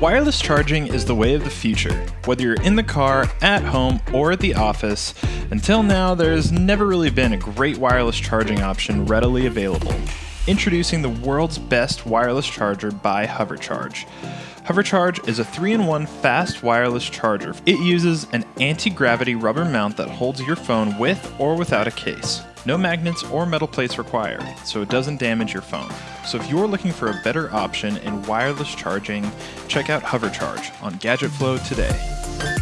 Wireless charging is the way of the future. Whether you're in the car, at home, or at the office, until now there's never really been a great wireless charging option readily available. Introducing the world's best wireless charger by HoverCharge. HoverCharge is a 3-in-1 fast wireless charger. It uses an anti-gravity rubber mount that holds your phone with or without a case. No magnets or metal plates required, so it doesn't damage your phone. So if you're looking for a better option in wireless charging, check out HoverCharge on GadgetFlow today.